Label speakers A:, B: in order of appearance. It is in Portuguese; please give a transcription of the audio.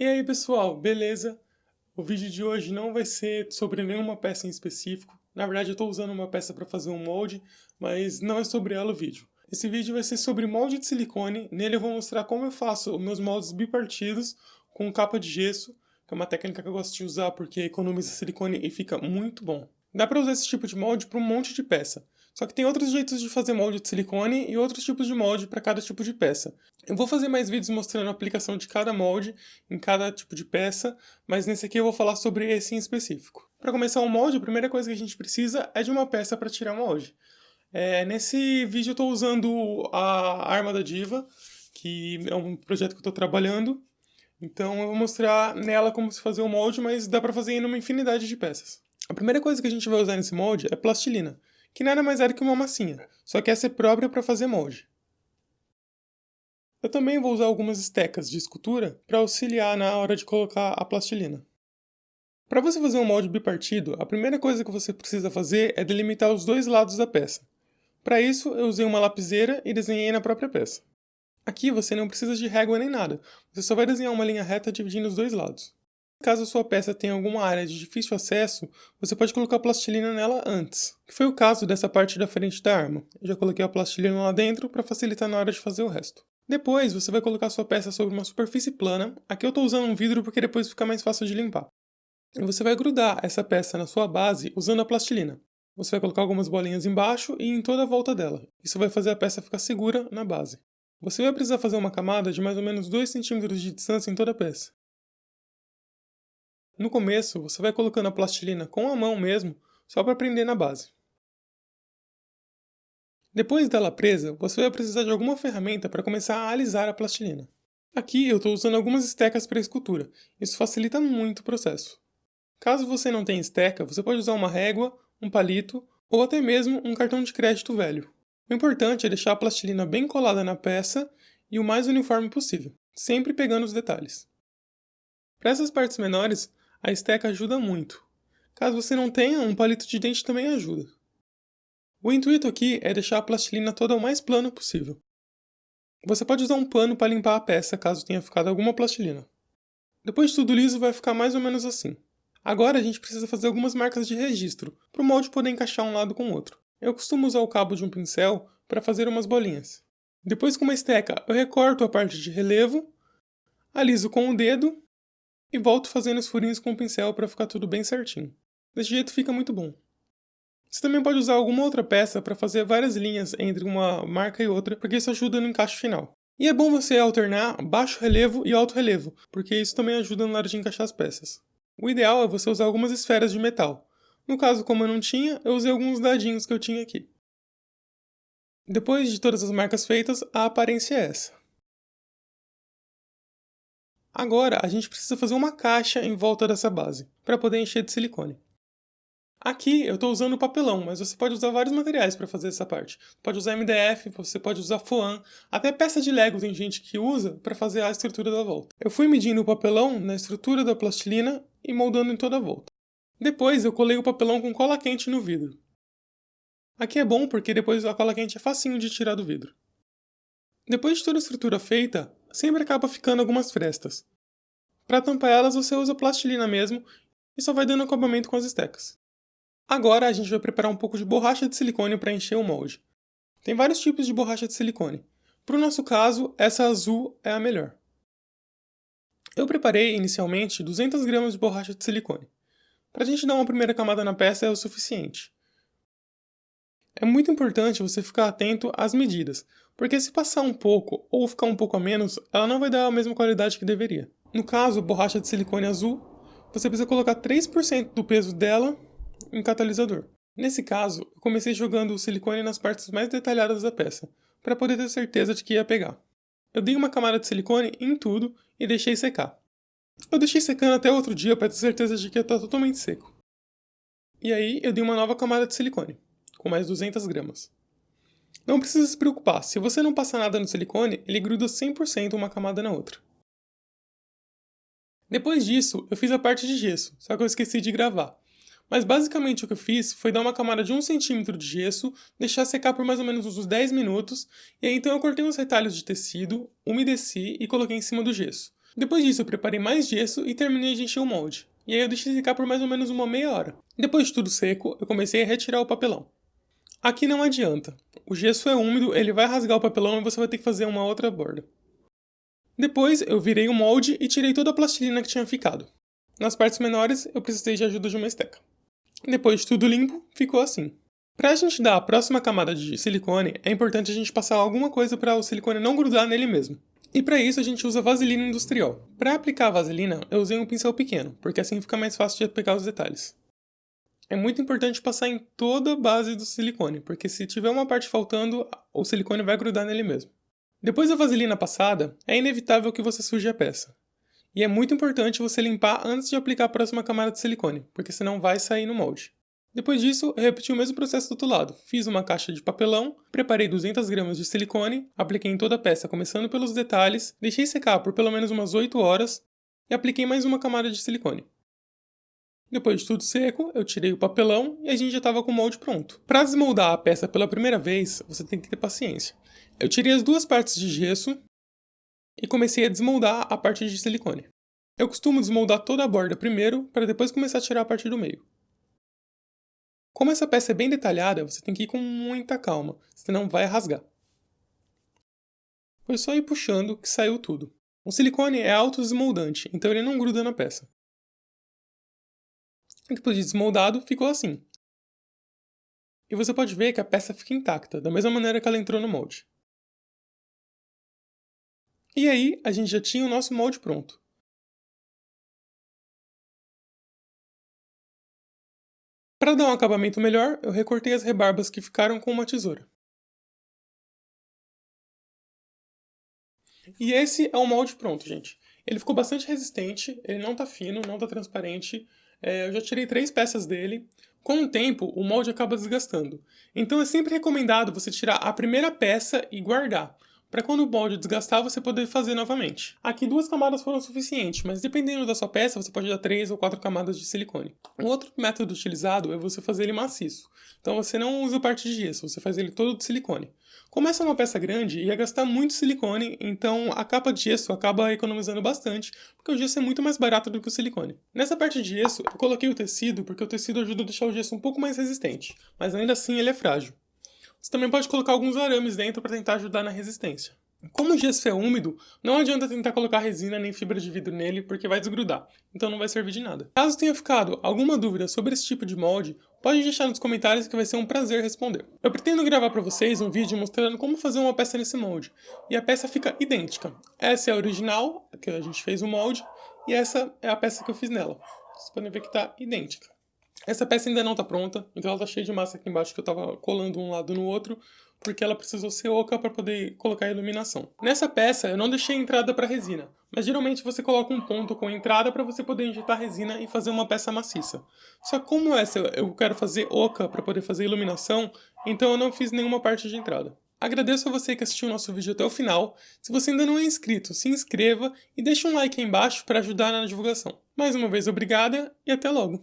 A: E aí pessoal, beleza? O vídeo de hoje não vai ser sobre nenhuma peça em específico. Na verdade eu estou usando uma peça para fazer um molde, mas não é sobre ela o vídeo. Esse vídeo vai ser sobre molde de silicone, nele eu vou mostrar como eu faço os meus moldes bipartidos com capa de gesso, que é uma técnica que eu gosto de usar porque economiza silicone e fica muito bom. Dá para usar esse tipo de molde para um monte de peça. Só que tem outros jeitos de fazer molde de silicone e outros tipos de molde para cada tipo de peça. Eu vou fazer mais vídeos mostrando a aplicação de cada molde em cada tipo de peça, mas nesse aqui eu vou falar sobre esse em específico. Para começar um molde, a primeira coisa que a gente precisa é de uma peça para tirar molde. É, nesse vídeo eu estou usando a arma da Diva, que é um projeto que eu estou trabalhando. Então eu vou mostrar nela como se fazer o molde, mas dá para fazer em uma infinidade de peças. A primeira coisa que a gente vai usar nesse molde é plastilina que nada mais era que uma massinha, só que essa é própria para fazer molde. Eu também vou usar algumas estecas de escultura para auxiliar na hora de colocar a plastilina. Para você fazer um molde bipartido, a primeira coisa que você precisa fazer é delimitar os dois lados da peça. Para isso, eu usei uma lapiseira e desenhei na própria peça. Aqui você não precisa de régua nem nada, você só vai desenhar uma linha reta dividindo os dois lados. Caso a sua peça tenha alguma área de difícil acesso, você pode colocar plastilina nela antes, que foi o caso dessa parte da frente da arma. Eu já coloquei a plastilina lá dentro para facilitar na hora de fazer o resto. Depois, você vai colocar sua peça sobre uma superfície plana, aqui eu estou usando um vidro porque depois fica mais fácil de limpar. E você vai grudar essa peça na sua base usando a plastilina. Você vai colocar algumas bolinhas embaixo e em toda a volta dela. Isso vai fazer a peça ficar segura na base. Você vai precisar fazer uma camada de mais ou menos 2 cm de distância em toda a peça. No começo, você vai colocando a plastilina com a mão mesmo, só para prender na base. Depois dela presa, você vai precisar de alguma ferramenta para começar a alisar a plastilina. Aqui eu estou usando algumas estecas para escultura, isso facilita muito o processo. Caso você não tenha esteca, você pode usar uma régua, um palito ou até mesmo um cartão de crédito velho. O importante é deixar a plastilina bem colada na peça e o mais uniforme possível, sempre pegando os detalhes. Para essas partes menores, a esteca ajuda muito. Caso você não tenha, um palito de dente também ajuda. O intuito aqui é deixar a plastilina toda o mais plano possível. Você pode usar um pano para limpar a peça caso tenha ficado alguma plastilina. Depois de tudo liso vai ficar mais ou menos assim. Agora a gente precisa fazer algumas marcas de registro, para o molde poder encaixar um lado com o outro. Eu costumo usar o cabo de um pincel para fazer umas bolinhas. Depois com uma esteca eu recorto a parte de relevo, aliso com o dedo e volto fazendo os furinhos com o pincel para ficar tudo bem certinho. Desse jeito fica muito bom. Você também pode usar alguma outra peça para fazer várias linhas entre uma marca e outra, porque isso ajuda no encaixe final. E é bom você alternar baixo relevo e alto relevo, porque isso também ajuda na hora de encaixar as peças. O ideal é você usar algumas esferas de metal. No caso, como eu não tinha, eu usei alguns dadinhos que eu tinha aqui. Depois de todas as marcas feitas, a aparência é essa. Agora a gente precisa fazer uma caixa em volta dessa base, para poder encher de silicone. Aqui eu estou usando papelão, mas você pode usar vários materiais para fazer essa parte. Pode usar MDF, você pode usar foam, até peça de Lego tem gente que usa para fazer a estrutura da volta. Eu fui medindo o papelão na estrutura da plastilina e moldando em toda a volta. Depois eu colei o papelão com cola quente no vidro. Aqui é bom porque depois a cola quente é facinho de tirar do vidro. Depois de toda a estrutura feita, sempre acaba ficando algumas frestas. Para tampar elas você usa plastilina mesmo e só vai dando acabamento com as estecas. Agora a gente vai preparar um pouco de borracha de silicone para encher o molde. Tem vários tipos de borracha de silicone. Para o nosso caso, essa azul é a melhor. Eu preparei inicialmente 200 gramas de borracha de silicone. Para a gente dar uma primeira camada na peça é o suficiente. É muito importante você ficar atento às medidas, porque se passar um pouco ou ficar um pouco a menos, ela não vai dar a mesma qualidade que deveria. No caso, borracha de silicone azul, você precisa colocar 3% do peso dela em catalisador. Nesse caso, eu comecei jogando o silicone nas partes mais detalhadas da peça, para poder ter certeza de que ia pegar. Eu dei uma camada de silicone em tudo e deixei secar. Eu deixei secando até outro dia para ter certeza de que ia estar totalmente seco. E aí eu dei uma nova camada de silicone, com mais 200 gramas. Não precisa se preocupar, se você não passar nada no silicone, ele gruda 100% uma camada na outra. Depois disso, eu fiz a parte de gesso, só que eu esqueci de gravar. Mas basicamente o que eu fiz foi dar uma camada de 1 cm de gesso, deixar secar por mais ou menos uns 10 minutos, e aí então eu cortei uns retalhos de tecido, umedeci e coloquei em cima do gesso. Depois disso eu preparei mais gesso e terminei de encher o molde. E aí eu deixei secar por mais ou menos uma meia hora. Depois de tudo seco, eu comecei a retirar o papelão. Aqui não adianta. O gesso é úmido, ele vai rasgar o papelão e você vai ter que fazer uma outra borda. Depois eu virei o molde e tirei toda a plastilina que tinha ficado. Nas partes menores eu precisei de ajuda de uma esteca. Depois de tudo limpo, ficou assim. Para a gente dar a próxima camada de silicone, é importante a gente passar alguma coisa para o silicone não grudar nele mesmo. E para isso a gente usa vaselina industrial. Para aplicar a vaselina, eu usei um pincel pequeno, porque assim fica mais fácil de pegar os detalhes. É muito importante passar em toda a base do silicone, porque se tiver uma parte faltando, o silicone vai grudar nele mesmo. Depois da vaselina passada, é inevitável que você suje a peça. E é muito importante você limpar antes de aplicar a próxima camada de silicone, porque senão vai sair no molde. Depois disso, repeti o mesmo processo do outro lado. Fiz uma caixa de papelão, preparei 200 gramas de silicone, apliquei em toda a peça começando pelos detalhes, deixei secar por pelo menos umas 8 horas e apliquei mais uma camada de silicone. Depois de tudo seco, eu tirei o papelão e a gente já estava com o molde pronto. Para desmoldar a peça pela primeira vez, você tem que ter paciência. Eu tirei as duas partes de gesso e comecei a desmoldar a parte de silicone. Eu costumo desmoldar toda a borda primeiro, para depois começar a tirar a parte do meio. Como essa peça é bem detalhada, você tem que ir com muita calma, senão vai rasgar. Foi só ir puxando que saiu tudo. O silicone é autodesmoldante, então ele não gruda na peça. Depois de desmoldado, ficou assim. E você pode ver que a peça fica intacta, da mesma maneira que ela entrou no molde. E aí, a gente já tinha o nosso molde pronto. Para dar um acabamento melhor, eu recortei as rebarbas que ficaram com uma tesoura. E esse é o molde pronto, gente. Ele ficou bastante resistente, ele não tá fino, não tá transparente, é, eu já tirei três peças dele. Com o tempo, o molde acaba desgastando. Então é sempre recomendado você tirar a primeira peça e guardar, para quando o molde desgastar você poder fazer novamente. Aqui duas camadas foram suficientes, mas dependendo da sua peça você pode dar três ou quatro camadas de silicone. Um outro método utilizado é você fazer ele maciço. Então você não usa parte de gesso, você faz ele todo de silicone. É uma peça grande, ia gastar muito silicone, então a capa de gesso acaba economizando bastante, porque o gesso é muito mais barato do que o silicone. Nessa parte de gesso, eu coloquei o tecido, porque o tecido ajuda a deixar o gesso um pouco mais resistente, mas ainda assim ele é frágil. Você também pode colocar alguns arames dentro para tentar ajudar na resistência. Como o gesso é úmido, não adianta tentar colocar resina nem fibra de vidro nele porque vai desgrudar, então não vai servir de nada. Caso tenha ficado alguma dúvida sobre esse tipo de molde, pode deixar nos comentários que vai ser um prazer responder. Eu pretendo gravar para vocês um vídeo mostrando como fazer uma peça nesse molde, e a peça fica idêntica. Essa é a original, que a gente fez o molde, e essa é a peça que eu fiz nela. Vocês podem ver que está idêntica. Essa peça ainda não está pronta, então ela está cheia de massa aqui embaixo que eu estava colando um lado no outro, porque ela precisou ser oca para poder colocar a iluminação. Nessa peça eu não deixei entrada para resina, mas geralmente você coloca um ponto com entrada para você poder injetar resina e fazer uma peça maciça. Só como essa eu quero fazer oca para poder fazer iluminação, então eu não fiz nenhuma parte de entrada. Agradeço a você que assistiu o nosso vídeo até o final. Se você ainda não é inscrito, se inscreva e deixe um like aí embaixo para ajudar na divulgação. Mais uma vez, obrigada e até logo!